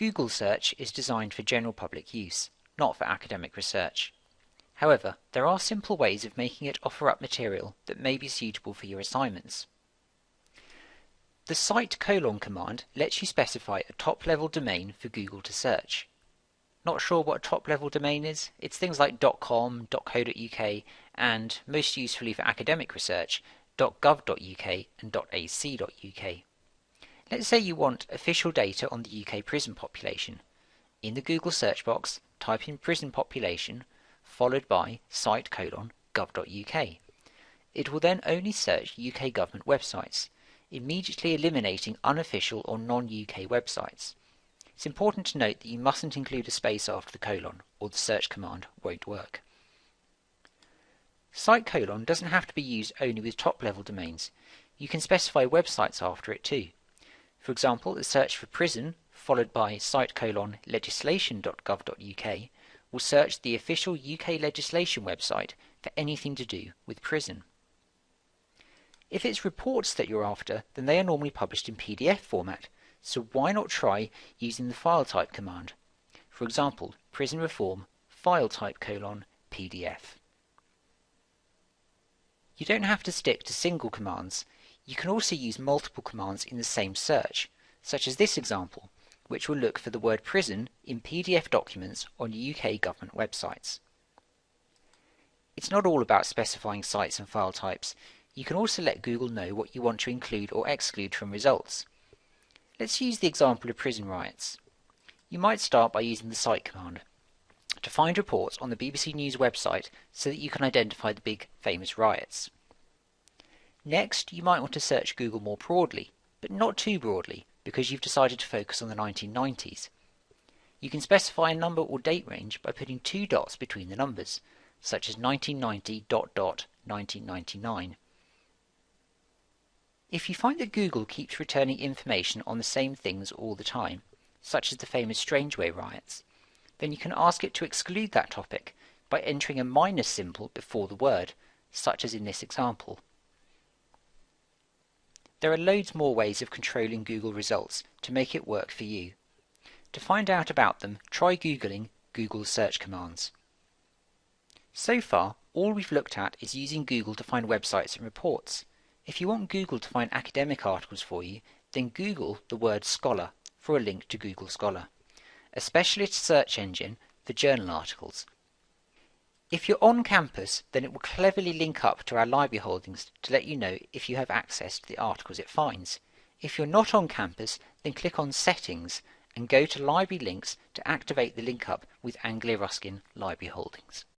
Google search is designed for general public use, not for academic research. However, there are simple ways of making it offer up material that may be suitable for your assignments. The site colon command lets you specify a top-level domain for Google to search. Not sure what a top-level domain is? It's things like .com, .co.uk, and, most usefully for academic research, .gov.uk and .ac.uk. Let's say you want official data on the UK prison population. In the Google search box, type in prison population, followed by site colon gov.uk. It will then only search UK government websites, immediately eliminating unofficial or non-UK websites. It's important to note that you mustn't include a space after the colon, or the search command won't work. Site colon doesn't have to be used only with top-level domains. You can specify websites after it too. For example, a search for prison, followed by site colon legislation.gov.uk, will search the official UK legislation website for anything to do with prison. If it's reports that you're after, then they are normally published in PDF format, so why not try using the file type command? For example, prison reform file type colon PDF. You don't have to stick to single commands. You can also use multiple commands in the same search, such as this example, which will look for the word prison in PDF documents on UK government websites. It's not all about specifying sites and file types. You can also let Google know what you want to include or exclude from results. Let's use the example of prison riots. You might start by using the site command to find reports on the BBC News website so that you can identify the big famous riots. Next, you might want to search Google more broadly, but not too broadly because you've decided to focus on the 1990s. You can specify a number or date range by putting two dots between the numbers, such as 1990 dot dot 1999. If you find that Google keeps returning information on the same things all the time, such as the famous Strangeways riots, then you can ask it to exclude that topic by entering a minus symbol before the word, such as in this example. There are loads more ways of controlling Google results to make it work for you. To find out about them, try Googling Google search commands. So far, all we've looked at is using Google to find websites and reports. If you want Google to find academic articles for you, then Google the word scholar for a link to Google Scholar, a specialist search engine for journal articles. If you're on campus, then it will cleverly link up to our library holdings to let you know if you have access to the articles it finds. If you're not on campus, then click on Settings and go to Library Links to activate the link up with Anglia Ruskin Library Holdings.